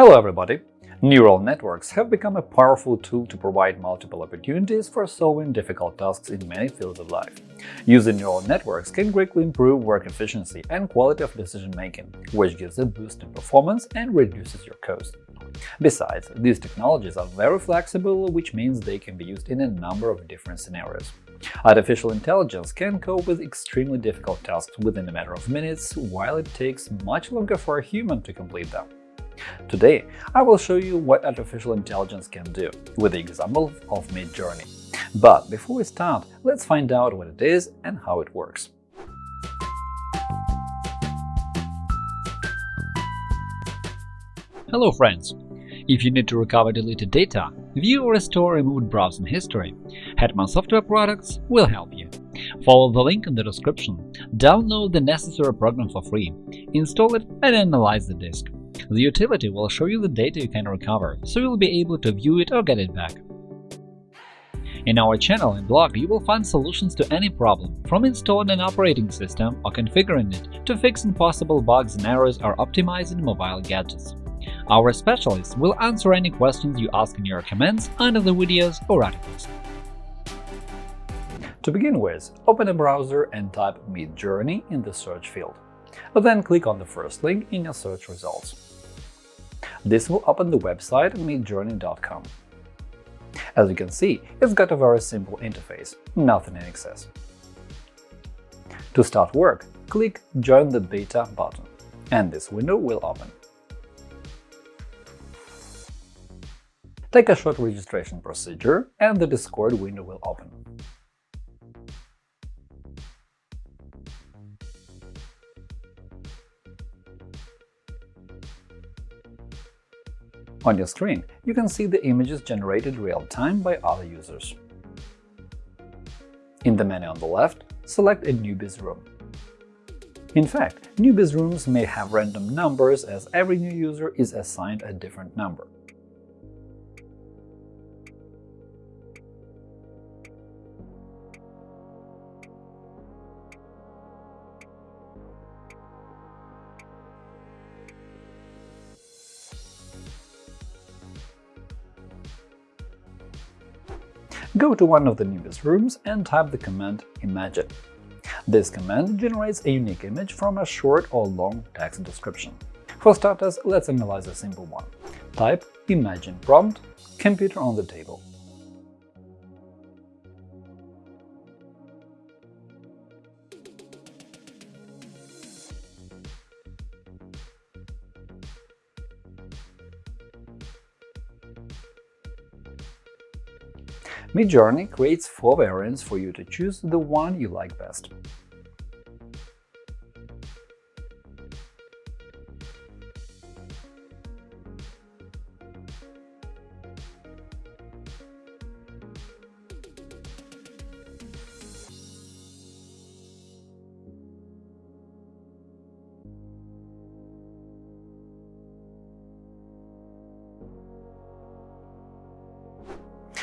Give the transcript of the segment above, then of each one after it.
Hello everybody! Neural networks have become a powerful tool to provide multiple opportunities for solving difficult tasks in many fields of life. Using neural networks can greatly improve work efficiency and quality of decision-making, which gives a boost in performance and reduces your cost. Besides, these technologies are very flexible, which means they can be used in a number of different scenarios. Artificial intelligence can cope with extremely difficult tasks within a matter of minutes, while it takes much longer for a human to complete them. Today, I will show you what artificial intelligence can do, with the example of Midjourney. But before we start, let's find out what it is and how it works. Hello friends! If you need to recover deleted data, view or restore removed browsing history, Hetman Software Products will help you. Follow the link in the description, download the necessary program for free, install it and analyze the disk. The utility will show you the data you can recover, so you'll be able to view it or get it back. In our channel and blog, you will find solutions to any problem, from installing an operating system or configuring it to fixing possible bugs and errors or optimizing mobile gadgets. Our specialists will answer any questions you ask in your comments under the videos or articles. To begin with, open a browser and type Midjourney in the search field. Then click on the first link in your search results. This will open the website midjourney.com. As you can see, it's got a very simple interface, nothing in excess. To start work, click Join the beta button, and this window will open. Take a short registration procedure, and the Discord window will open. On your screen, you can see the images generated real-time by other users. In the menu on the left, select a newbies room. In fact, newbies rooms may have random numbers as every new user is assigned a different number. Go to one of the newbies rooms and type the command imagine. This command generates a unique image from a short or long text description. For starters, let's analyze a simple one. Type imagine prompt computer on the table. Midjourney creates four variants for you to choose the one you like best.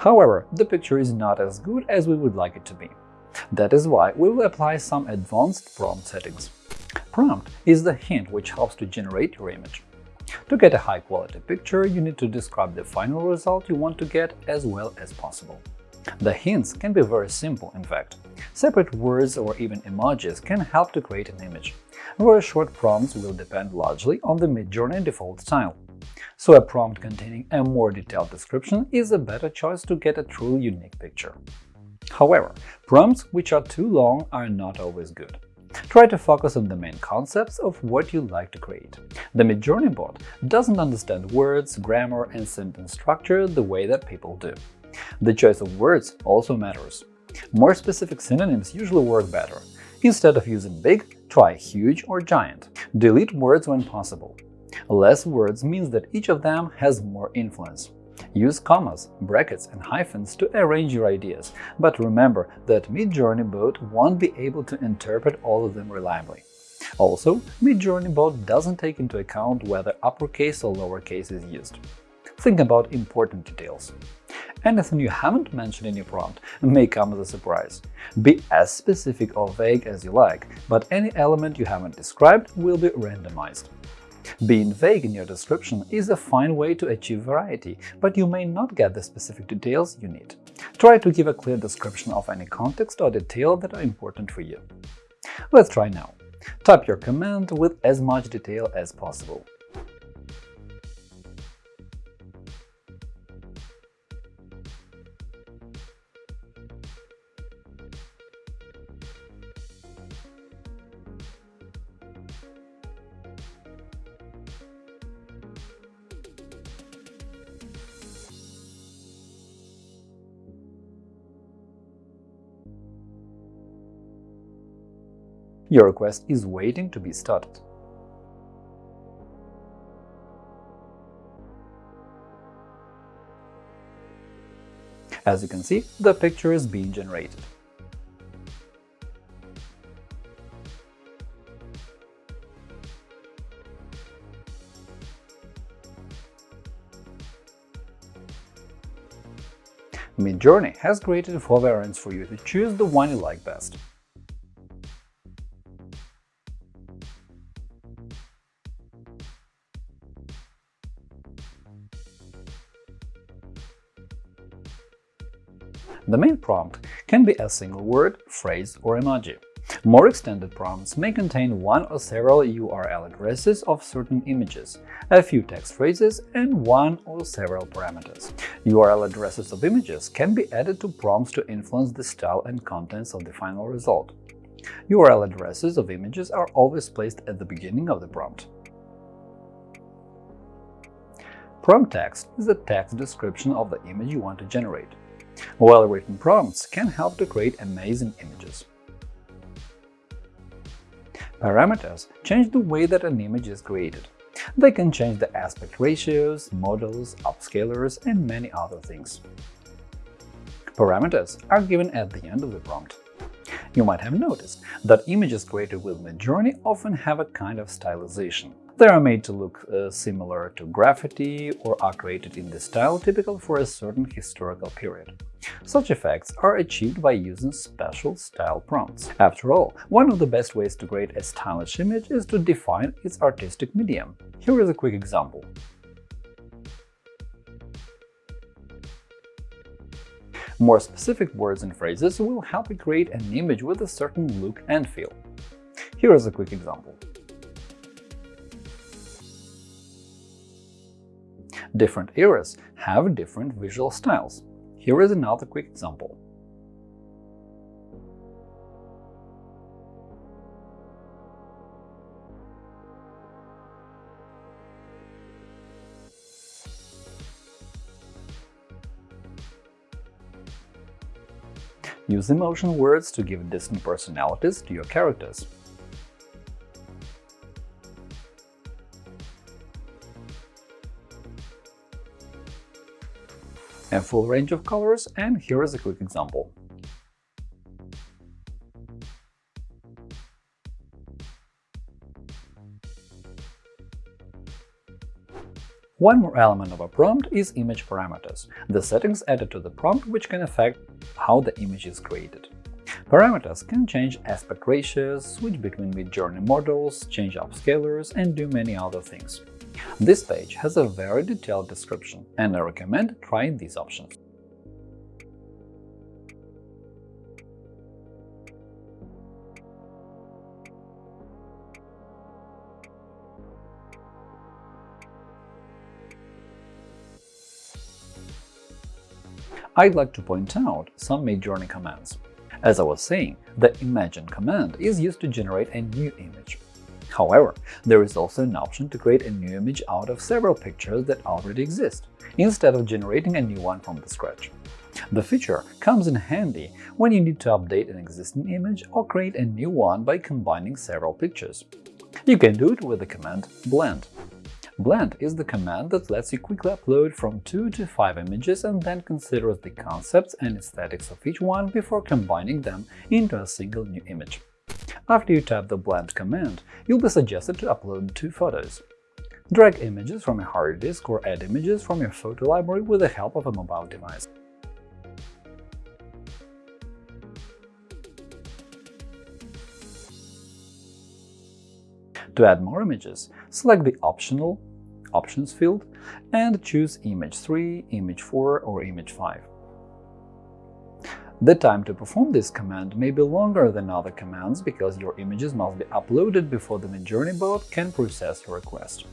However, the picture is not as good as we would like it to be. That is why we will apply some advanced prompt settings. Prompt is the hint which helps to generate your image. To get a high-quality picture, you need to describe the final result you want to get as well as possible. The hints can be very simple, in fact. Separate words or even emojis can help to create an image. Very short prompts will depend largely on the Midjourney default style so a prompt containing a more detailed description is a better choice to get a truly unique picture. However, prompts which are too long are not always good. Try to focus on the main concepts of what you like to create. The Midjourney bot doesn't understand words, grammar, and sentence structure the way that people do. The choice of words also matters. More specific synonyms usually work better. Instead of using big, try huge or giant. Delete words when possible. Less words means that each of them has more influence. Use commas, brackets and hyphens to arrange your ideas, but remember that Midjourney Bot won't be able to interpret all of them reliably. Also, Midjourney Bot doesn't take into account whether uppercase or lowercase is used. Think about important details. Anything you haven't mentioned in your prompt may come as a surprise. Be as specific or vague as you like, but any element you haven't described will be randomized. Being vague in your description is a fine way to achieve variety, but you may not get the specific details you need. Try to give a clear description of any context or detail that are important for you. Let's try now. Type your command with as much detail as possible. Your request is waiting to be started. As you can see, the picture is being generated. Midjourney has created four variants for you to choose the one you like best. The main prompt can be a single word, phrase, or emoji. More extended prompts may contain one or several URL addresses of certain images, a few text phrases, and one or several parameters. URL addresses of images can be added to prompts to influence the style and contents of the final result. URL addresses of images are always placed at the beginning of the prompt. Prompt text is a text description of the image you want to generate. Well-written prompts can help to create amazing images. Parameters change the way that an image is created. They can change the aspect ratios, models, upscalers, and many other things. Parameters are given at the end of the prompt. You might have noticed that images created with Midjourney often have a kind of stylization. They are made to look uh, similar to graffiti or are created in the style typical for a certain historical period. Such effects are achieved by using special style prompts. After all, one of the best ways to create a stylish image is to define its artistic medium. Here is a quick example. More specific words and phrases will help you create an image with a certain look and feel. Here is a quick example. Different eras have different visual styles. Here is another quick example. Use emotion words to give distinct personalities to your characters. a full range of colors, and here is a quick example. One more element of a prompt is image parameters, the settings added to the prompt which can affect how the image is created. Parameters can change aspect ratios, switch between Midjourney models, change upscalers, and do many other things. This page has a very detailed description, and I recommend trying these options. I'd like to point out some Midjourney commands. As I was saying, the Imagine command is used to generate a new image. However, there is also an option to create a new image out of several pictures that already exist, instead of generating a new one from the scratch. The feature comes in handy when you need to update an existing image or create a new one by combining several pictures. You can do it with the command blend. Blend is the command that lets you quickly upload from 2 to 5 images and then considers the concepts and aesthetics of each one before combining them into a single new image. After you type the blend command, you'll be suggested to upload two photos. Drag images from a hard disk or add images from your photo library with the help of a mobile device. To add more images, select the Optional Options field and choose Image 3, Image 4 or Image 5. The time to perform this command may be longer than other commands because your images must be uploaded before the Midjourney bot can process your request.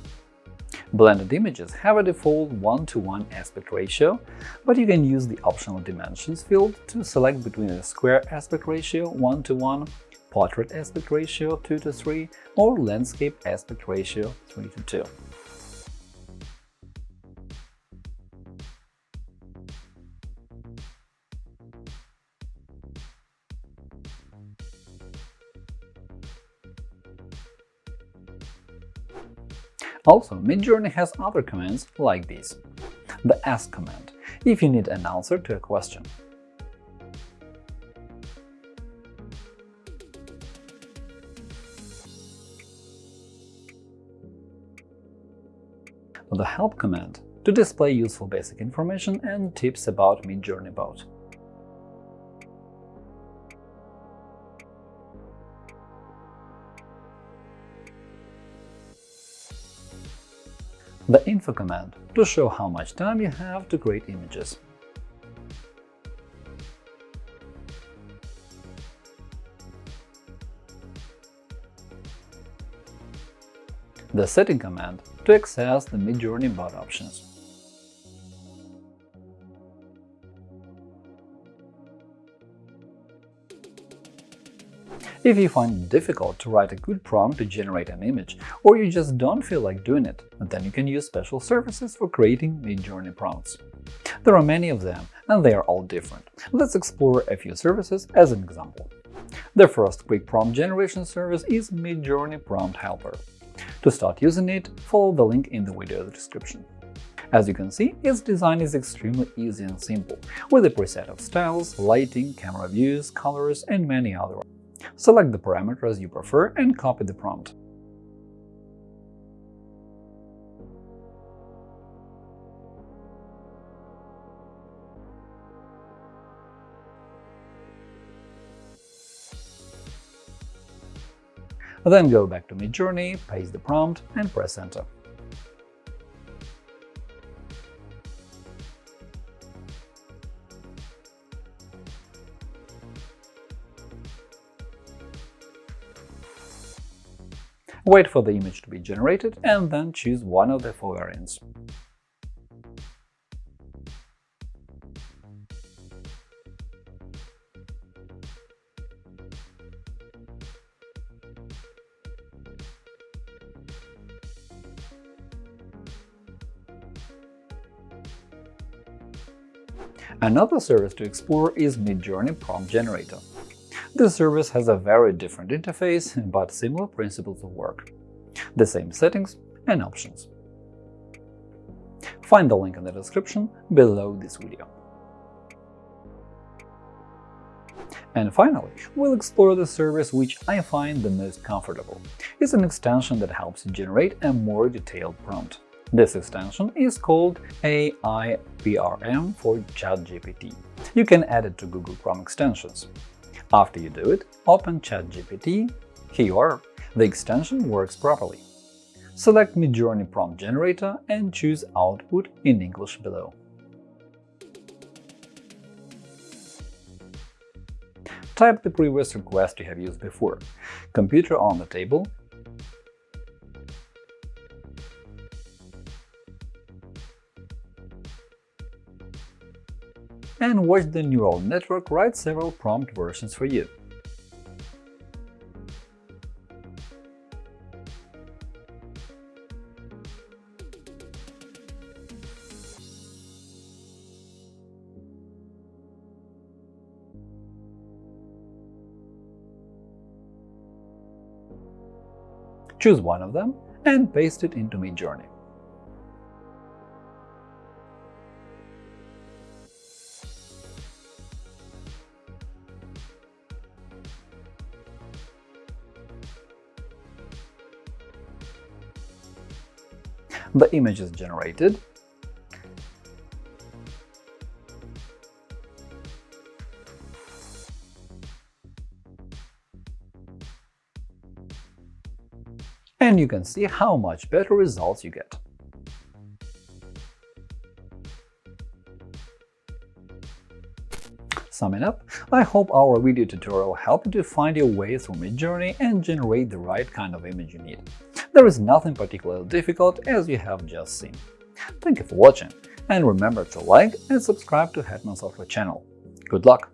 Blended images have a default 1 to 1 aspect ratio, but you can use the optional dimensions field to select between a square aspect ratio 1 to 1, portrait aspect ratio 2 to 3, or landscape aspect ratio 3 to 2. Also, Midjourney has other commands like these. The Ask command – if you need an answer to a question. The Help command – to display useful basic information and tips about Midjourney Bot. The info command to show how much time you have to create images. The setting command to access the Midjourney bot options. If you find it difficult to write a good prompt to generate an image, or you just don't feel like doing it, then you can use special services for creating Midjourney prompts. There are many of them, and they are all different. Let's explore a few services as an example. The first quick prompt generation service is Midjourney Prompt Helper. To start using it, follow the link in the video description. As you can see, its design is extremely easy and simple, with a preset of styles, lighting, camera views, colors, and many other Select the parameters you prefer and copy the prompt. Then go back to Midjourney, paste the prompt and press Enter. Wait for the image to be generated and then choose one of the four variants. Another service to explore is Midjourney Prompt Generator. This service has a very different interface, but similar principles of work. The same settings and options. Find the link in the description below this video. And finally, we'll explore the service which I find the most comfortable. It's an extension that helps you generate a more detailed prompt. This extension is called AI-PRM for ChatGPT. You can add it to Google Chrome extensions. After you do it, open ChatGPT. Here. The extension works properly. Select Midjourney Prompt Generator and choose Output in English below. Type the previous request you have used before. Computer on the table, and watch the neural network write several prompt versions for you. Choose one of them and paste it into Midjourney. The image is generated. and you can see how much better results you get. Summing up, I hope our video tutorial helped you to find your way through Midjourney and generate the right kind of image you need. There is nothing particularly difficult as you have just seen. Thank you for watching, and remember to like and subscribe to Hetman Software channel. Good luck!